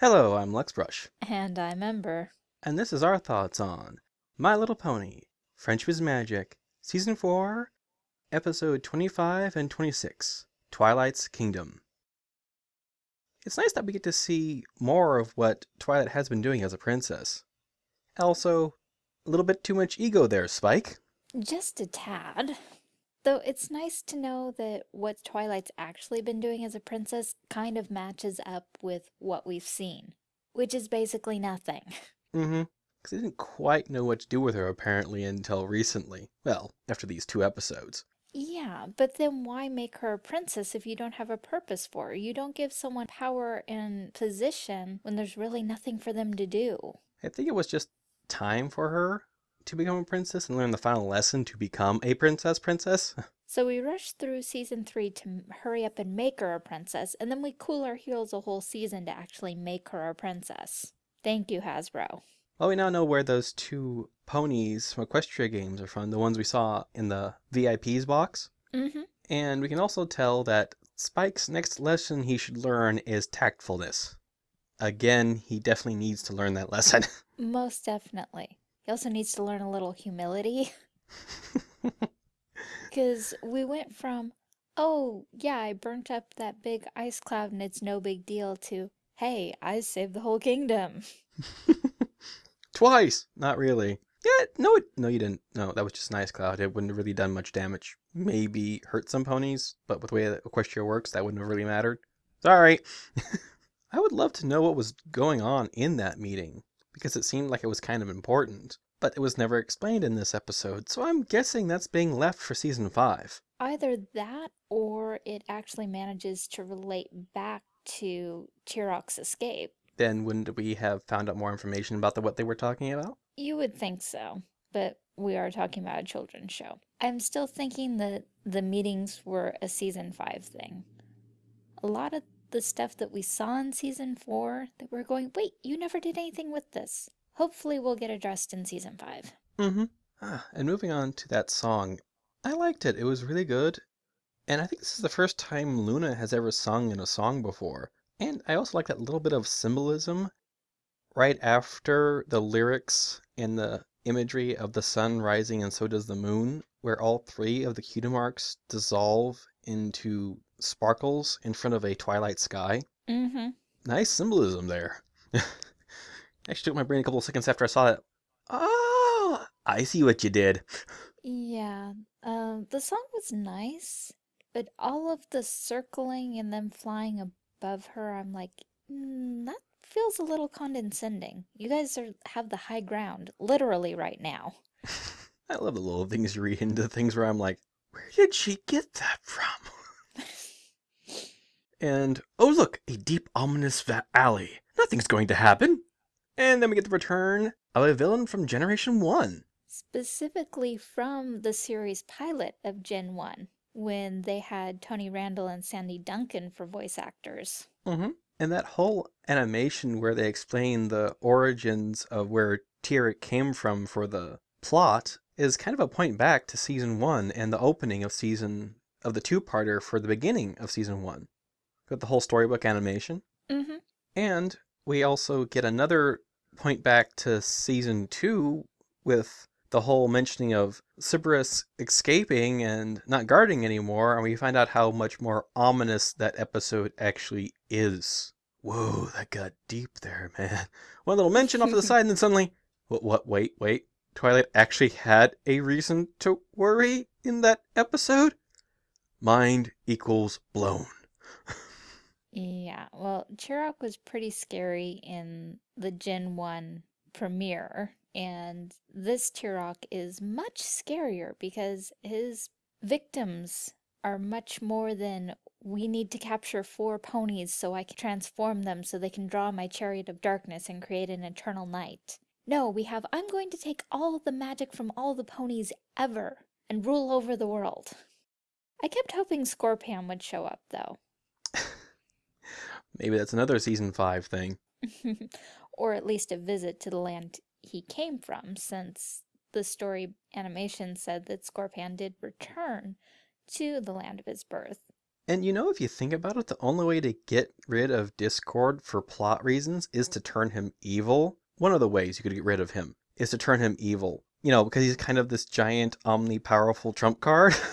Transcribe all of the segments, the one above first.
Hello, I'm Lexbrush, And I'm Ember. and this is our thoughts on My Little Pony, Friendship is Magic, Season 4, Episode 25 and 26, Twilight's Kingdom. It's nice that we get to see more of what Twilight has been doing as a princess. Also, a little bit too much ego there, Spike. Just a tad. Though it's nice to know that what Twilight's actually been doing as a princess kind of matches up with what we've seen, which is basically nothing. Mm-hmm. Because they didn't quite know what to do with her apparently until recently. Well, after these two episodes. Yeah, but then why make her a princess if you don't have a purpose for her? You don't give someone power and position when there's really nothing for them to do. I think it was just time for her to become a princess and learn the final lesson to become a princess princess. So we rushed through season three to hurry up and make her a princess, and then we cool our heels a whole season to actually make her a princess. Thank you, Hasbro. well, we now know where those two ponies from Equestria games are from, the ones we saw in the VIP's box. Mm-hmm. And we can also tell that Spike's next lesson he should learn is tactfulness. Again, he definitely needs to learn that lesson. Most definitely. He also needs to learn a little humility. Because we went from, oh, yeah, I burnt up that big ice cloud and it's no big deal, to, hey, I saved the whole kingdom. Twice! Not really. Yeah, no, it, no, you didn't. No, that was just an ice cloud. It wouldn't have really done much damage. Maybe hurt some ponies, but with the way that Equestria works, that wouldn't have really mattered. Sorry. I would love to know what was going on in that meeting, because it seemed like it was kind of important, but it was never explained in this episode, so I'm guessing that's being left for season 5. Either that or it actually manages to relate back to Tirek's escape. Then wouldn't we have found out more information about the, what they were talking about? You would think so, but we are talking about a children's show. I'm still thinking that the meetings were a season five thing. A lot of the stuff that we saw in season four that we're going, wait, you never did anything with this. Hopefully, we'll get addressed in season five. Mm-hmm. Ah, and moving on to that song, I liked it. It was really good. And I think this is the first time Luna has ever sung in a song before. And I also like that little bit of symbolism right after the lyrics and the imagery of the sun rising and so does the moon, where all three of the cutie marks dissolve into sparkles in front of a twilight sky. Mm-hmm. Nice symbolism there. Actually took my brain a couple of seconds after I saw it. Oh, I see what you did. Yeah, um, the song was nice, but all of the circling and them flying above her, I'm like, mm, that feels a little condescending. You guys are have the high ground, literally right now. I love the little things you read into things where I'm like, where did she get that from? and, oh look, a deep ominous alley. Nothing's going to happen. And then we get the return of a villain from Generation 1. Specifically from the series pilot of Gen 1, when they had Tony Randall and Sandy Duncan for voice actors. Mm-hmm. And that whole animation where they explain the origins of where Tirek came from for the plot is kind of a point back to season one and the opening of season of the two-parter for the beginning of season one. Got the whole storybook animation. Mm-hmm. And we also get another point back to season two with the whole mentioning of Cerberus escaping and not guarding anymore, and we find out how much more ominous that episode actually is. Whoa, that got deep there, man. One little mention off to the side, and then suddenly, what, what, wait, wait. Twilight actually had a reason to worry in that episode? Mind equals blown. Yeah, well, Tirek was pretty scary in the Gen 1 premiere, and this Tirek is much scarier because his victims are much more than we need to capture four ponies so I can transform them so they can draw my chariot of darkness and create an eternal night. No, we have I'm going to take all the magic from all the ponies ever and rule over the world. I kept hoping Scorpan would show up though. Maybe that's another season five thing. or at least a visit to the land he came from, since the story animation said that Scorpan did return to the land of his birth. And you know, if you think about it, the only way to get rid of Discord for plot reasons is to turn him evil. One of the ways you could get rid of him is to turn him evil. You know, because he's kind of this giant, omni-powerful trump card.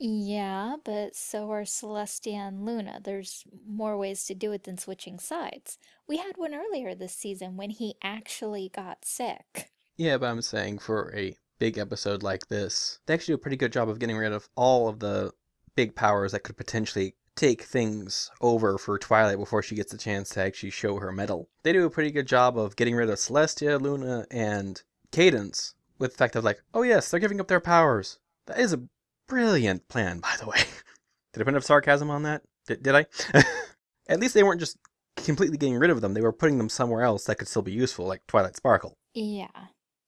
Yeah, but so are Celestia and Luna. There's more ways to do it than switching sides. We had one earlier this season when he actually got sick. yeah, but I'm saying for a big episode like this, they actually do a pretty good job of getting rid of all of the big powers that could potentially take things over for Twilight before she gets the chance to actually show her mettle. They do a pretty good job of getting rid of Celestia, Luna, and Cadance with the fact of like, oh yes, they're giving up their powers. That is a brilliant plan, by the way. did I put enough sarcasm on that? Did, did I? At least they weren't just completely getting rid of them. They were putting them somewhere else that could still be useful, like Twilight Sparkle. Yeah.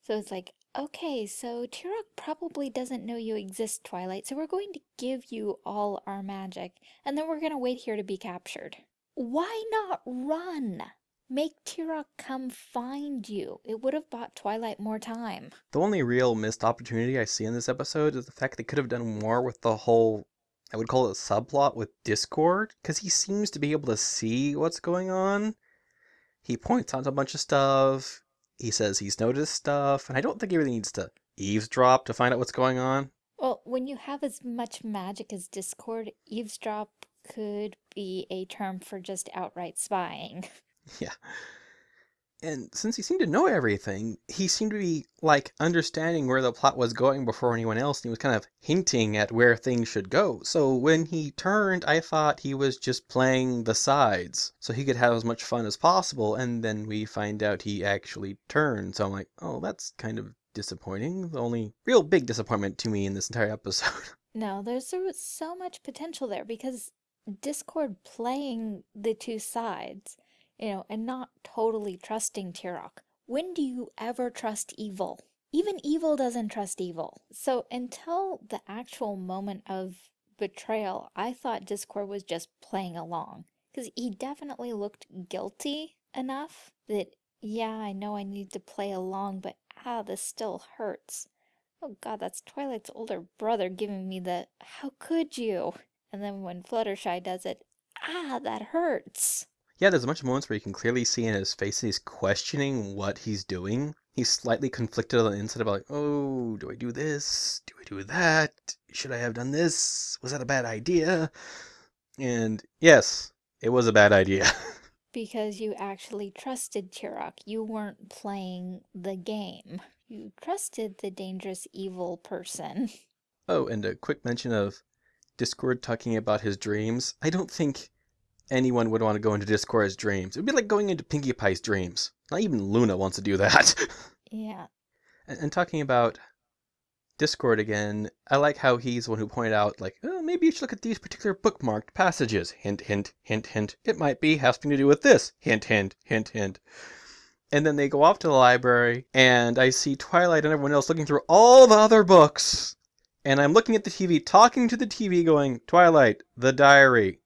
So it's like, okay, so Tirek probably doesn't know you exist, Twilight, so we're going to give you all our magic, and then we're gonna wait here to be captured. Why not run? Make Tirek come find you. It would have bought Twilight more time. The only real missed opportunity I see in this episode is the fact they could have done more with the whole, I would call it a subplot with Discord, because he seems to be able to see what's going on. He points out a bunch of stuff. He says he's noticed stuff, and I don't think he really needs to eavesdrop to find out what's going on. Well, when you have as much magic as Discord, eavesdrop could be a term for just outright spying. Yeah. And since he seemed to know everything, he seemed to be, like, understanding where the plot was going before anyone else, and he was kind of hinting at where things should go. So when he turned, I thought he was just playing the sides, so he could have as much fun as possible, and then we find out he actually turned. So I'm like, oh, that's kind of disappointing. The only real big disappointment to me in this entire episode. No, there's so much potential there because Discord playing the two sides, you know, and not totally trusting Tirek. When do you ever trust evil? Even evil doesn't trust evil. So until the actual moment of betrayal, I thought Discord was just playing along. Because he definitely looked guilty enough that, yeah, I know I need to play along, but ah, this still hurts. Oh god, that's Twilight's older brother giving me the, how could you? And then when Fluttershy does it, ah, that hurts. Yeah, there's a bunch of moments where you can clearly see in his face he's questioning what he's doing. He's slightly conflicted on the inside about like, oh, do I do this? Do I do that? Should I have done this? Was that a bad idea? And yes, it was a bad idea. Because you actually trusted Tirek. You weren't playing the game. You trusted the dangerous evil person. oh, and a quick mention of Discord talking about his dreams. I don't think anyone would want to go into Discord's dreams. It would be like going into Pinkie Pie's dreams. Not even Luna wants to do that. yeah. And, and, talking about Discord again, I like how he's the one who pointed out, like, oh, maybe you should look at these particular bookmarked passages. Hint, hint, hint, hint. It might be having to do with this. Hint, hint, hint, hint. And then they go off to the library, and I see Twilight and everyone else looking through all the other books. And I'm looking at the TV, talking to the TV, going, Twilight, the diary.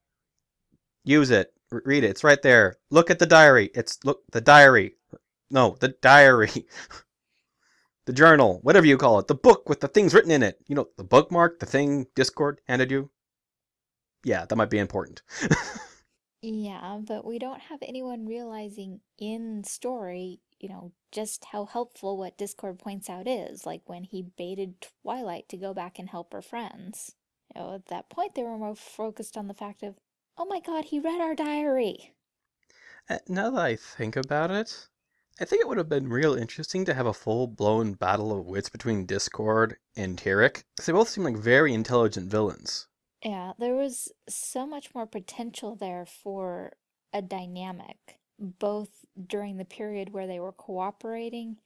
Use it. R read it. It's right there. Look at the diary. It's, look, the diary. No, the diary. the journal, whatever you call it. The book with the things written in it. You know, the bookmark, the thing Discord handed you. Yeah, that might be important. Yeah, but we don't have anyone realizing in story, you know, just how helpful what Discord points out is, like when he baited Twilight to go back and help her friends. You know, at that point they were more focused on the fact of, oh my god, he read our diary. Uh, now that I think about it, I think it would have been real interesting to have a full-blown battle of wits between Discord and Tirek, because they both seem like very intelligent villains. Yeah, there was so much more potential there for a dynamic, both during the period where they were cooperating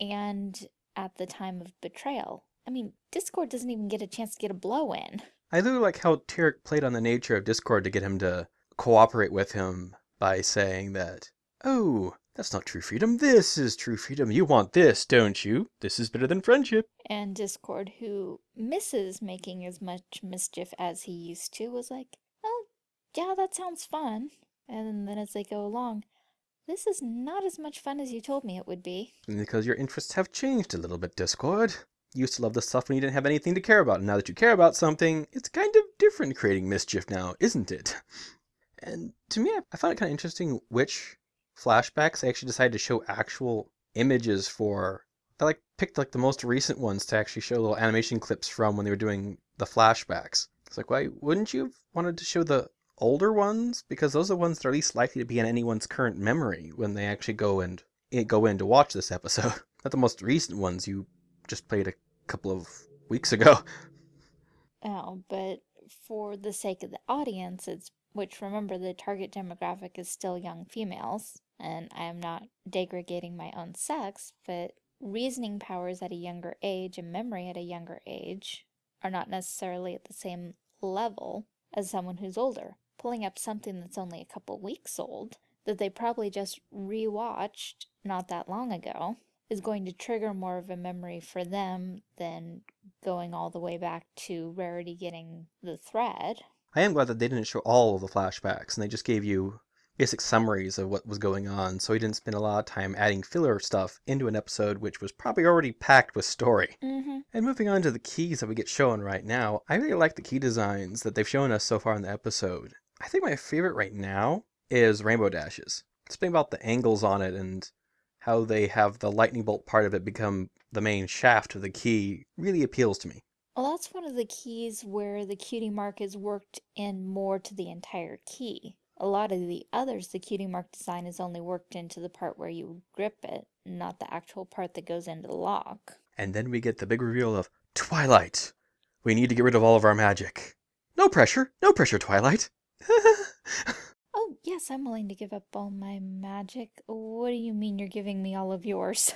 and at the time of betrayal. I mean, Discord doesn't even get a chance to get a blow in. I do like how Tirek played on the nature of Discord to get him to cooperate with him by saying that, oh, that's not true freedom. This is true freedom. You want this, don't you? This is better than friendship. And Discord, who misses making as much mischief as he used to, was like, oh, yeah, that sounds fun. And then as they go along, this is not as much fun as you told me it would be. Because your interests have changed a little bit, Discord. Used to love the stuff when you didn't have anything to care about. And now that you care about something, it's kind of different creating mischief now, isn't it? And to me, I found it kind of interesting which flashbacks they actually decided to show actual images for. They like picked like the most recent ones to actually show little animation clips from when they were doing the flashbacks. It's like, why wouldn't you have wanted to show the older ones? Because those are the ones that are least likely to be in anyone's current memory when they actually go and eh, go in to watch this episode. Not the most recent ones you just played a couple of weeks ago. Oh, but for the sake of the audience, it's which remember the target demographic is still young females, and I am not degrading my own sex, but reasoning powers at a younger age and memory at a younger age are not necessarily at the same level as someone who's older. Pulling up something that's only a couple weeks old, that they probably just rewatched not that long ago, is going to trigger more of a memory for them than going all the way back to Rarity getting the thread. I am glad that they didn't show all of the flashbacks and they just gave you basic summaries of what was going on, so he didn't spend a lot of time adding filler stuff into an episode which was probably already packed with story. Mm-hmm. And moving on to the keys that we get shown right now, I really like the key designs that they've shown us so far in the episode. I think my favorite right now is Rainbow Dashes. Something about the angles on it and how they have the lightning bolt part of it become the main shaft of the key really appeals to me. Well, that's one of the keys where the cutie mark is worked in more to the entire key. A lot of the others, the cutie mark design is only worked into the part where you grip it, not the actual part that goes into the lock. And then we get the big reveal of Twilight. We need to get rid of all of our magic. No pressure, no pressure, Twilight. Yes, I'm willing to give up all my magic. What do you mean you're giving me all of yours?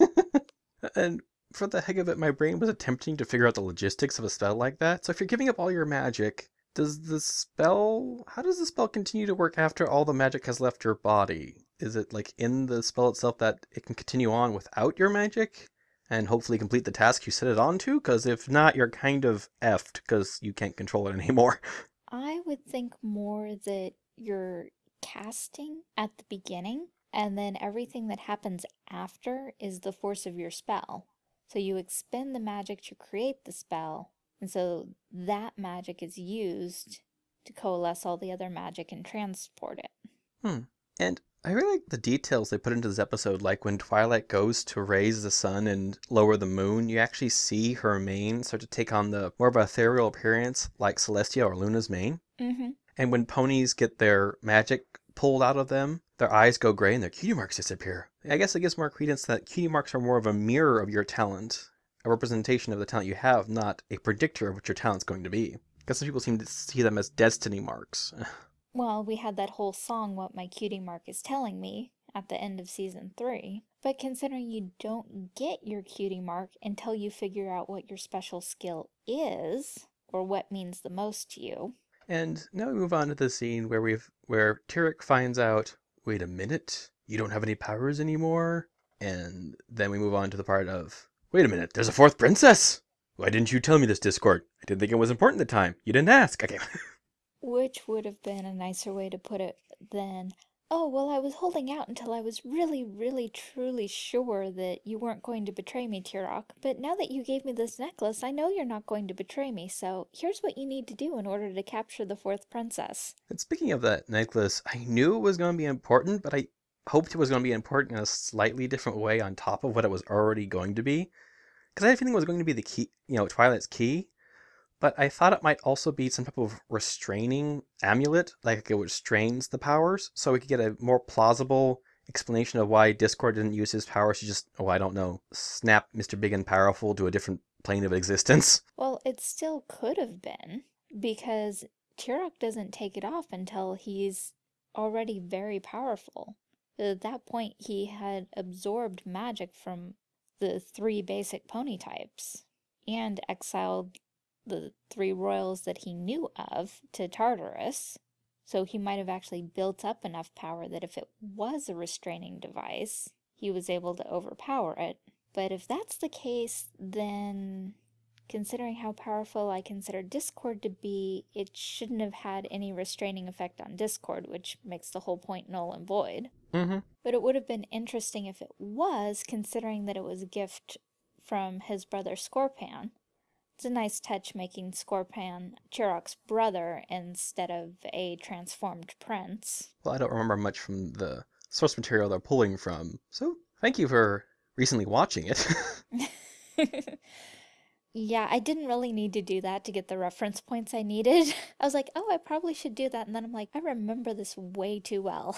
and for the heck of it, my brain was attempting to figure out the logistics of a spell like that. So if you're giving up all your magic, does the spell. How does the spell continue to work after all the magic has left your body? Is it like in the spell itself that it can continue on without your magic? And hopefully complete the task you set it on to? Because if not, you're kind of effed because you can't control it anymore. I would think more that you're casting at the beginning, and then everything that happens after is the force of your spell. So you expend the magic to create the spell, and so that magic is used to coalesce all the other magic and transport it. Hmm. And I really like the details they put into this episode, like when Twilight goes to raise the sun and lower the moon, you actually see her mane start to take on the more of a ethereal appearance like Celestia or Luna's mane. Mm-hmm. And when ponies get their magic pulled out of them, their eyes go gray and their cutie marks disappear. I guess it gives more credence that cutie marks are more of a mirror of your talent, a representation of the talent you have, not a predictor of what your talent's going to be. Because some people seem to see them as destiny marks. Well, we had that whole song, What My Cutie Mark Is Telling Me, at the end of season three. But considering you don't get your cutie mark until you figure out what your special skill is, or what means the most to you. And now we move on to the scene where we've where Tirek finds out, wait a minute, you don't have any powers anymore? And then we move on to the part of, wait a minute, there's a fourth princess! Why didn't you tell me this, Discord? I didn't think it was important at the time. You didn't ask. Okay. Which would have been a nicer way to put it than, oh, well, I was holding out until I was really, really, truly sure that you weren't going to betray me, Tirek. But now that you gave me this necklace, I know you're not going to betray me, so here's what you need to do in order to capture the fourth princess. And speaking of that necklace, I knew it was going to be important, but I hoped it was going to be important in a slightly different way on top of what it was already going to be. Because I had a feeling it was going to be the key, you know, Twilight's key. But I thought it might also be some type of restraining amulet, like it restrains the powers, so we could get a more plausible explanation of why Discord didn't use his powers to just, oh, I don't know, snap Mr. Big and Powerful to a different plane of existence. Well, it still could have been, because Tirek doesn't take it off until he's already very powerful. At that point, he had absorbed magic from the three basic pony types and exiled the three royals that he knew of to Tartarus. So he might have actually built up enough power that if it was a restraining device, he was able to overpower it. But if that's the case, then considering how powerful I consider Discord to be, it shouldn't have had any restraining effect on Discord, which makes the whole point null and void. Mm-hmm. But it would have been interesting if it was, considering that it was a gift from his brother Scorpan. It's a nice touch making Scorpan Tirek's brother instead of a transformed prince. Well, I don't remember much from the source material they're pulling from, so thank you for recently watching it. Yeah, I didn't really need to do that to get the reference points I needed. I was like, oh, I probably should do that. And then I'm like, I remember this way too well.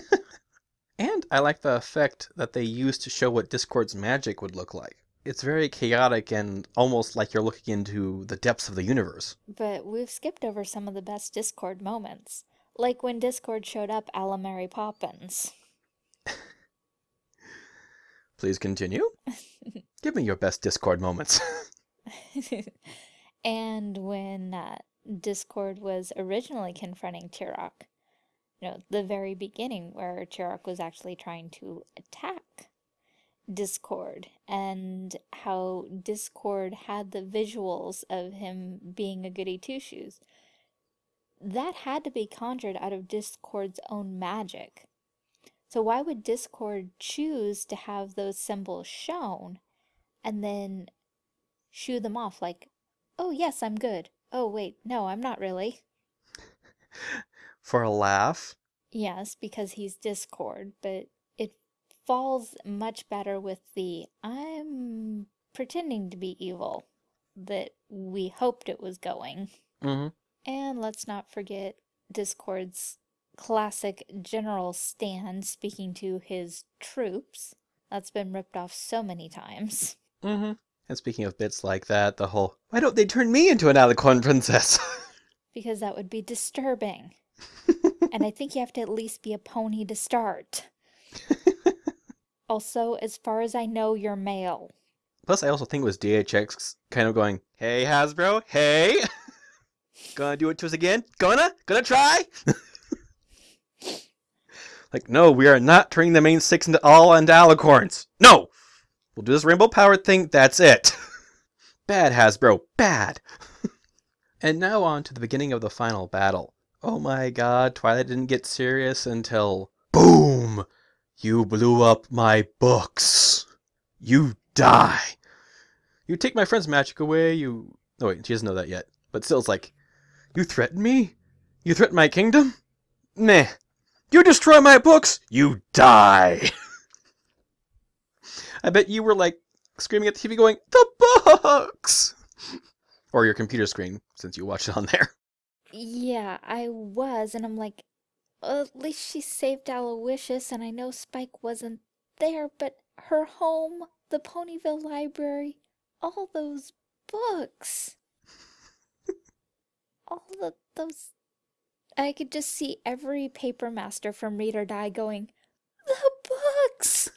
and I like the effect that they use to show what Discord's magic would look like. It's very chaotic and almost like you're looking into the depths of the universe. But we've skipped over some of the best Discord moments. Like when Discord showed up a la Mary Poppins. Please continue. Give me your best Discord moments. and when uh, Discord was originally confronting Tirek, you know, the very beginning where Tirek was actually trying to attack Discord and how Discord had the visuals of him being a goody two shoes. That had to be conjured out of Discord's own magic. So why would Discord choose to have those symbols shown and then shoo them off like, oh yes, I'm good. Oh wait, no, I'm not really. For a laugh? Yes, because he's Discord, but falls much better with the I'm pretending to be evil that we hoped it was going. Mm-hmm. And let's not forget Discord's classic general stand speaking to his troops. That's been ripped off so many times. Mm-hmm. And speaking of bits like that, the whole, why don't they turn me into an alicorn princess? because that would be disturbing. and I think you have to at least be a pony to start. Also, as far as I know, you're male. Plus, I also think it was DHX kind of going, hey, Hasbro, hey! Gonna do it to us again? Gonna? Gonna try? Like, no, we are not turning the main six into all into alicorns. No! We'll do this rainbow powered thing, that's it. bad, Hasbro, bad. and now on to the beginning of the final battle. Oh my god, Twilight didn't get serious until... BOOM! You blew up my books. You die. You take my friend's magic away, you... Oh wait, she doesn't know that yet. But still, it's like, you threaten me? You threaten my kingdom? Meh. You destroy my books, you die. I bet you were like screaming at the TV going, the books! Or your computer screen, since you watched it on there. Yeah, I was, and I'm like, at least she saved Aloysius, and I know Spike wasn't there, but her home, the Ponyville Library, all those books. all the those I could just see every paper master from Read or Die going, the books!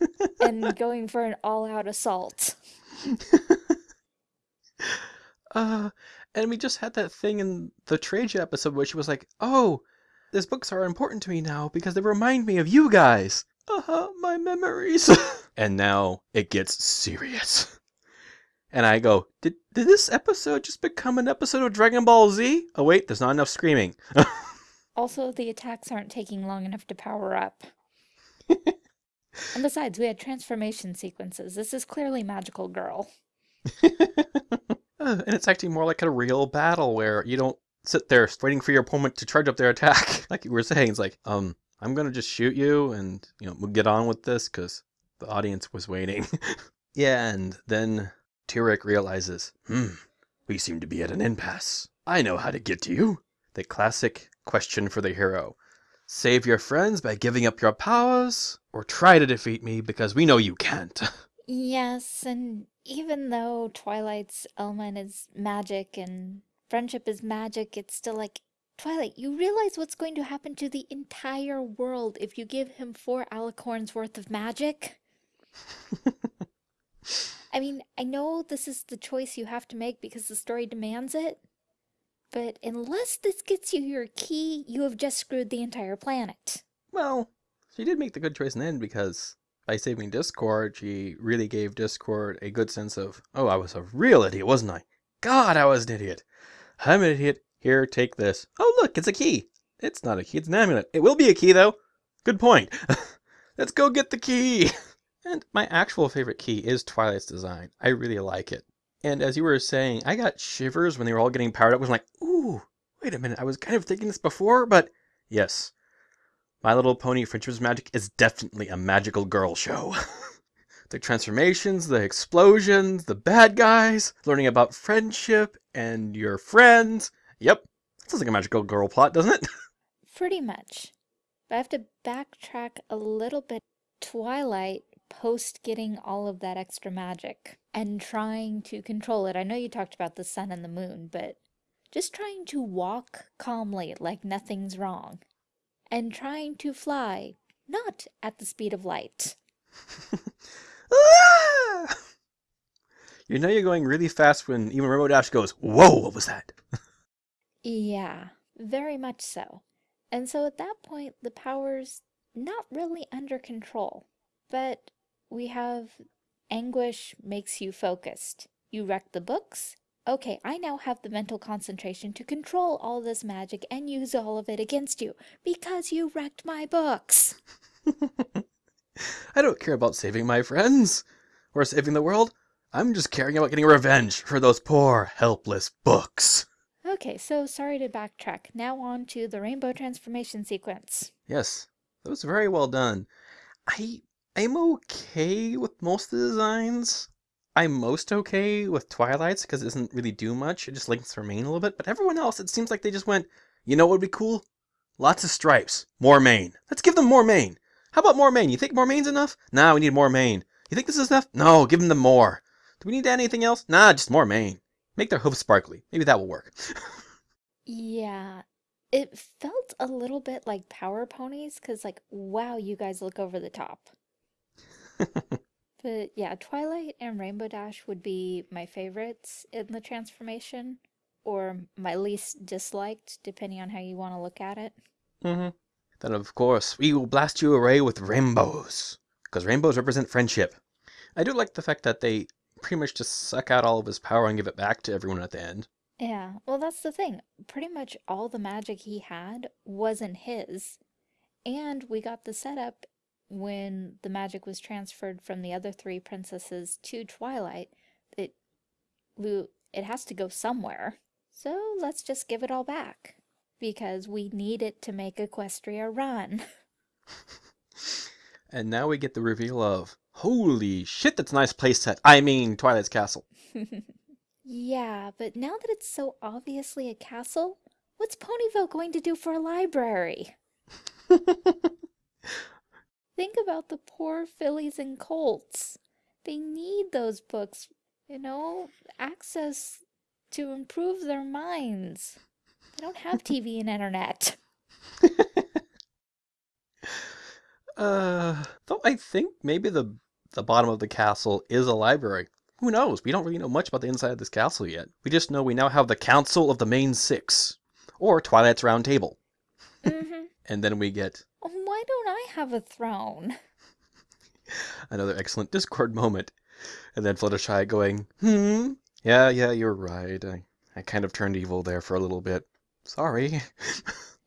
and going for an all-out assault. uh, and we just had that thing in the Trade Ya episode where she was like, oh, these books are important to me now because they remind me of you guys. Uh-huh, my memories. and now it gets serious. And I go, did, did this episode just become an episode of Dragon Ball Z? Oh wait, there's not enough screaming. also, the attacks aren't taking long enough to power up. and besides, we had transformation sequences. This is clearly Magical Girl. and it's acting more like a real battle where you don't sit there waiting for your opponent to charge up their attack. like you were saying, it's like, um, I'm gonna just shoot you and, you know, we'll get on with this because the audience was waiting. yeah, and then Tirek realizes, hmm, we seem to be at an impasse. I know how to get to you. The classic question for the hero. Save your friends by giving up your powers, or try to defeat me because we know you can't. Yes, and even though Twilight's element is magic and friendship is magic, it's still like, Twilight, you realize what's going to happen to the entire world if you give him four alicorns worth of magic? I mean, I know this is the choice you have to make because the story demands it, but unless this gets you your key, you have just screwed the entire planet. Well, she did make the good choice in the end because by saving Discord, she really gave Discord a good sense of, oh, I was a real idiot, wasn't I? God, I was an idiot. I'm an idiot. Here, take this. Oh, look, it's a key. It's not a key, it's an amulet. It will be a key, though. Good point. Let's go get the key. And my actual favorite key is Twilight's design. I really like it. And as you were saying, I got shivers when they were all getting powered up. I was like, ooh, wait a minute. I was kind of thinking this before, but yes, My Little Pony Friendship's Magic is definitely a magical girl show. the transformations, the explosions, the bad guys, learning about friendship and your friends. Yep, sounds like a magical girl plot, doesn't it? Pretty much. But I have to backtrack a little bit. Twilight, post getting all of that extra magic and trying to control it. I know you talked about the sun and the moon, but just trying to walk calmly like nothing's wrong. And trying to fly, not at the speed of light. Ah! you know you're going really fast when even Rainbow Dash goes, Whoa, what was that? Yeah, very much so. And so at that point, the power's not really under control. But we have anguish makes you focused. You wreck the books. Okay, I now have the mental concentration to control all this magic and use all of it against you because you wrecked my books. I don't care about saving my friends or saving the world. I'm just caring about getting revenge for those poor, helpless books. Okay, so sorry to backtrack. Now on to the rainbow transformation sequence. Yes, that was very well done. I I'm okay with most of the designs. I'm most okay with Twilight's because it doesn't really do much. It just her mane a little bit. But everyone else, it seems like they just went, you know what would be cool? Lots of stripes. More mane. Let's give them more mane. How about more mane? You think more mane's enough? Nah, we need more mane. You think this is enough? No, give them the more. Do we need anything else? Nah, just more mane. Make their hooves sparkly. Maybe that will work. Yeah, it felt a little bit like Power Ponies because, like, wow, you guys look over the top. But yeah, Twilight and Rainbow Dash would be my favorites in the transformation, or my least disliked, depending on how you want to look at it. hmm Then, of course, we will blast you away with rainbows. Because rainbows represent friendship. I do like the fact that they pretty much just suck out all of his power and give it back to everyone at the end. Yeah, well, that's the thing. Pretty much all the magic he had wasn't his. And we got the setup when the magic was transferred from the other three princesses to Twilight. It, it has to go somewhere. So let's just give it all back. Because we need it to make Equestria run. And now we get the reveal of holy shit, that's a nice playset. I mean, Twilight's Castle. Yeah, but now that it's so obviously a castle, what's Ponyville going to do for a library? Think about the poor fillies and colts. They need those books, you know, access to improve their minds. They don't have TV and internet. uh, though I think maybe the the bottom of the castle is a library. Who knows? We don't really know much about the inside of this castle yet. We just know we now have the Council of the Main Six, or Twilight's Round Table. hmm And then we get Why don't I have a throne? another excellent Discord moment. And then Fluttershy going, hmm, yeah, yeah, you're right. I, I kind of turned evil there for a little bit. Sorry.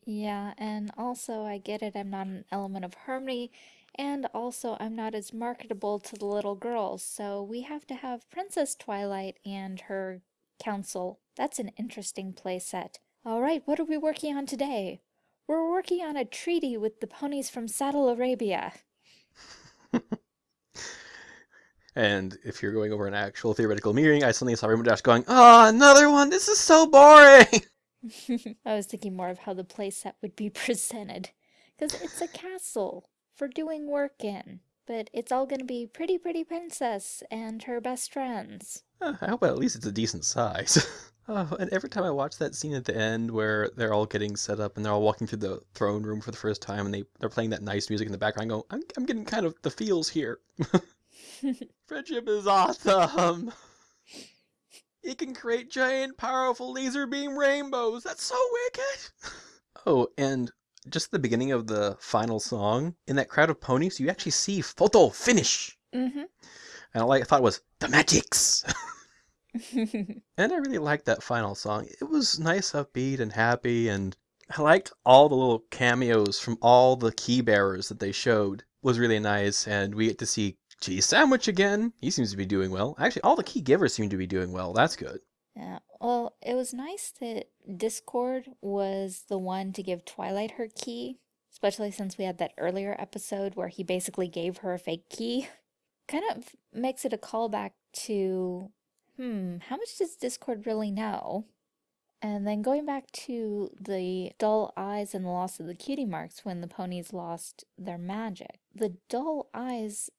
Yeah, and also I get it, I'm not an element of harmony, and also I'm not as marketable to the little girls, so we have to have Princess Twilight and her council. That's an interesting playset. Alright, what are we working on today? We're working on a treaty with the ponies from Saddle Arabia. And if you're going over an actual theoretical meeting, I suddenly saw Rainbow Dash going, Oh, another one! This is so boring! I was thinking more of how the playset would be presented. Because it's a castle for doing work in. But it's all gonna be Pretty Pretty Princess and her best friends. Uh, I hope at least it's a decent size. oh, and every time I watch that scene at the end where they're all getting set up and they're all walking through the throne room for the first time and they, they're playing that nice music in the background, I go, I'm, I'm getting kind of the feels here. Friendship is awesome! It can create giant, powerful laser beam rainbows. That's so wicked! Oh, and just the beginning of the final song, in that crowd of ponies, you actually see photo finish. mm-hmm. And all I thought was, the magics! And I really liked that final song. It was nice, upbeat, and happy, and I liked all the little cameos from all the key bearers that they showed. Was really nice, and we get to see Cheese Sandwich again. He seems to be doing well. Actually, all the key givers seem to be doing well. That's good. Yeah, well, it was nice that Discord was the one to give Twilight her key, especially since we had that earlier episode where he basically gave her a fake key. Kind of makes it a callback to, hmm, how much does Discord really know? And then going back to the dull eyes and the loss of the cutie marks when the ponies lost their magic. The dull eyes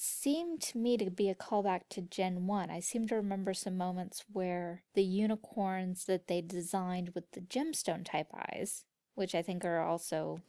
seemed to me to be a callback to Gen 1. I seem to remember some moments where the unicorns that they designed with the gemstone type eyes, which I think are also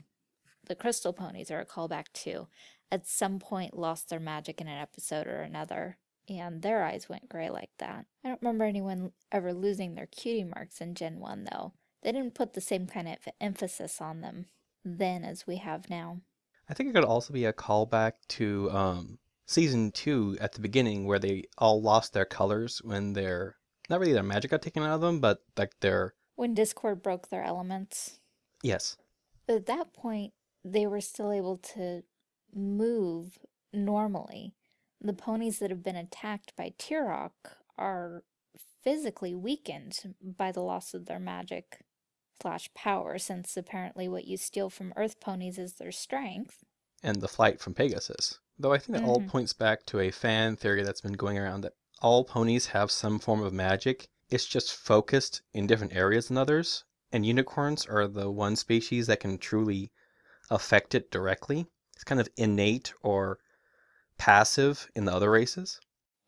the crystal ponies are a callback to, at some point lost their magic in an episode or another, and their eyes went gray like that. I don't remember anyone ever losing their cutie marks in Gen 1 though. They didn't put the same kind of emphasis on them then as we have now. I think it could also be a callback to um, season two at the beginning where they all lost their colors when their not really their magic got taken out of them, but like their When Discord broke their elements. yes. But at that point, they were still able to move normally. The ponies that have been attacked by Tirek are physically weakened by the loss of their magic slash power, since apparently what you steal from Earth ponies is their strength. And the flight from Pegasus. Though I think that all Mhm. points back to a fan theory that's been going around that all ponies have some form of magic. It's just focused in different areas than others. And unicorns are the one species that can truly affect it directly. It's kind of innate or passive in the other races.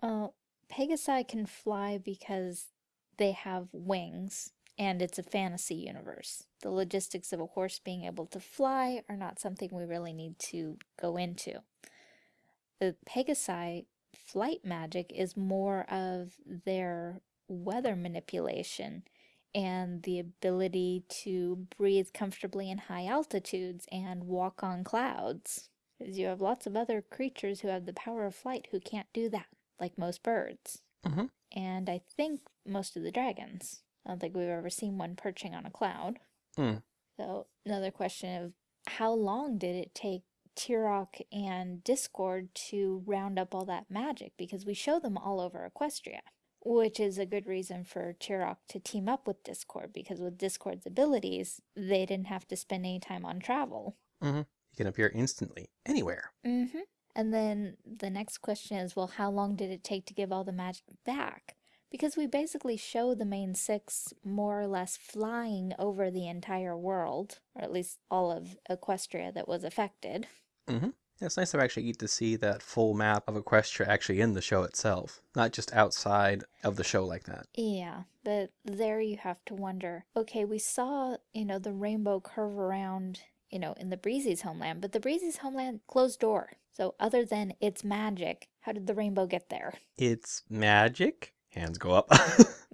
Uh, Pegasi can fly because they have wings, and it's a fantasy universe. The logistics of a horse being able to fly are not something we really need to go into. The Pegasi flight magic is more of their weather manipulation and the ability to breathe comfortably in high altitudes and walk on clouds. Because you have lots of other creatures who have the power of flight who can't do that, like most birds. Mhm. And I think most of the dragons. I don't think we've ever seen one perching on a cloud. Hmm. So, another question of how long did it take Tirek and Discord to round up all that magic? Because we show them all over Equestria, which is a good reason for Tirek to team up with Discord, because with Discord's abilities, they didn't have to spend any time on travel. You can appear instantly anywhere. Mm-hmm. And then the next question is, well, how long did it take to give all the magic back? Because we basically show the main six more or less flying over the entire world, or at least all of Equestria that was affected. Mm-hmm. It's nice to actually get to see that full map of Equestria actually in the show itself, not just outside of the show like that. Yeah, but there you have to wonder, okay, we saw, you know, the rainbow curve around, you know, in the Breezy's homeland, but the Breezy's homeland closed door. So other than it's magic, how did the rainbow get there? It's magic. Hands go up.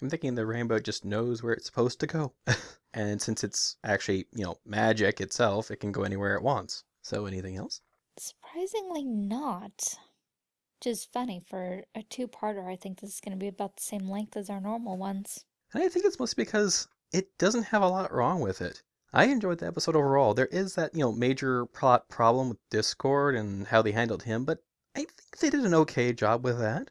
I'm thinking the rainbow just knows where it's supposed to go. and since it's actually, you know, magic itself, it can go anywhere it wants. So anything else? Surprisingly not. Which is funny for a two-parter. I think this is going to be about the same length as our normal ones. And I think it's mostly because it doesn't have a lot wrong with it. I enjoyed the episode overall. There is that, you know, major plot problem with Discord and how they handled him, but I think they did an okay job with that.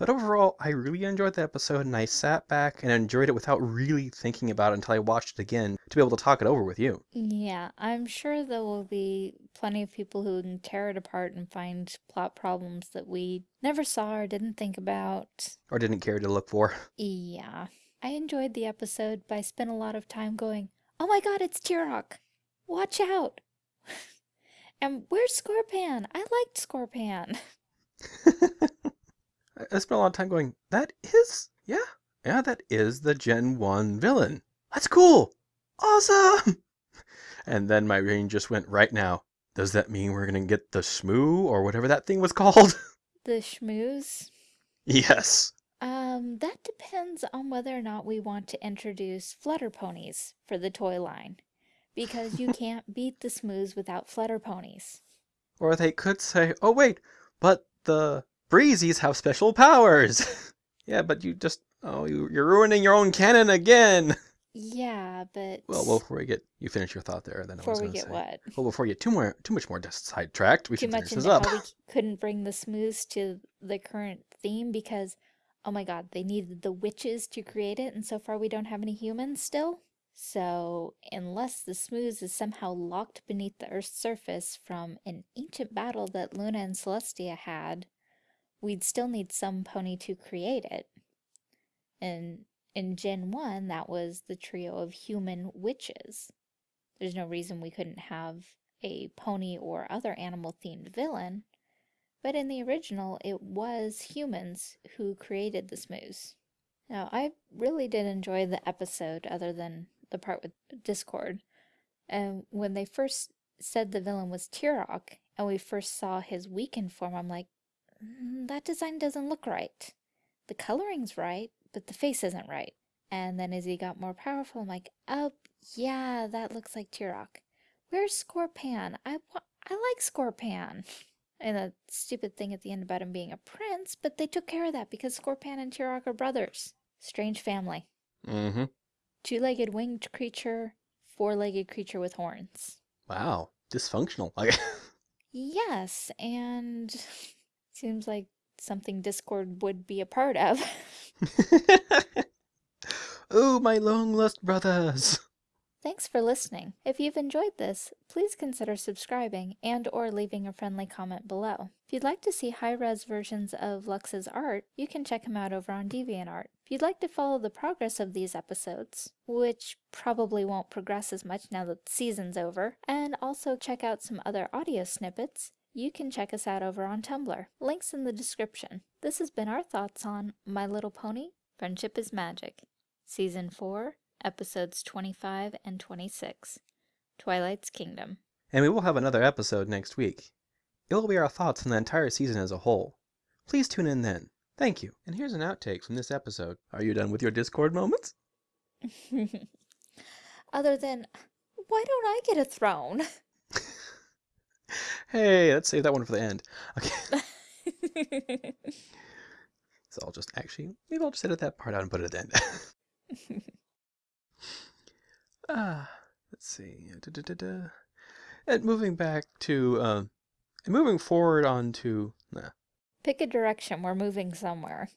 But overall, I really enjoyed the episode and I sat back and enjoyed it without really thinking about it until I watched it again to be able to talk it over with you. Yeah, I'm sure there will be plenty of people who can tear it apart and find plot problems that we never saw or didn't think about. Or didn't care to look for. Yeah, I enjoyed the episode, but I spent a lot of time going, oh my god, it's Tirek! Watch out! and where's Scorpan? I liked Scorpan. I spent a lot of time going, that is, yeah, yeah, that is the Gen 1 villain. That's cool. Awesome. And then my brain just went right now. Does that mean we're going to get the Shmoo or whatever that thing was called? The Smooze. yes. Um, that depends on whether or not we want to introduce flutter ponies for the toy line. Because you can't beat the Smooze without flutter ponies. Or they could say, oh, wait, but the Breezies have special powers. yeah, but you just, oh, you, you're ruining your own canon again. Yeah, but Well, well, before we get you finish your thought there, then I before was we going to get say. what? Well, before we get too more, too much more sidetracked, we Too should much finish this up. how we couldn't bring the Smooze to the current theme because, oh my god, they needed the witches to create it, and so far we don't have any humans still. So, unless the Smooze is somehow locked beneath the Earth's surface from an ancient battle that Luna and Celestia had, we'd still need some pony to create it. And in Gen 1, that was the trio of human witches. There's no reason we couldn't have a pony or other animal themed villain, but in the original, it was humans who created the Smooze. Now, I really did enjoy the episode, other than the part with Discord. And when they first said the villain was Tirek, and we first saw his weakened form, I'm like, "Mm, that design doesn't look right. The coloring's right, but the face isn't right. And then as he got more powerful, I'm like, oh, yeah, that looks like Tirek. Where's Scorpan? I, I like Scorpan. And the stupid thing at the end about him being a prince, but they took care of that because Scorpan and Tirek are brothers. Strange family. mm-hmm. Two legged winged creature, four legged creature with horns. Wow, dysfunctional. Like, Yes, and seems like something Discord would be a part of. oh, my long lost brothers. Thanks for listening. If you've enjoyed this, please consider subscribing and or leaving a friendly comment below. If you'd like to see high-res versions of Lux's art, you can check him out over on DeviantArt. If you'd like to follow the progress of these episodes, which probably won't progress as much now that the season's over, and also check out some other audio snippets, you can check us out over on Tumblr. Links in the description. This has been our thoughts on My Little Pony, Friendship is Magic, Season 4, episodes 25 and 26 Twilight's Kingdom. And we will have another episode next week. It will be our thoughts on the entire season as a whole. Please tune in then. Thank you. And here's an outtake from this episode. Are you done with your Discord moments? Other than, why don't I get a throne? Hey, let's save that one for the end. Okay. So I'll just actually, maybe I'll just edit that part out and put it at the end. Ah, let's see. Da, da, da, da. And moving back to, uh, and moving forward onto, nah, Pick a direction, we're moving somewhere.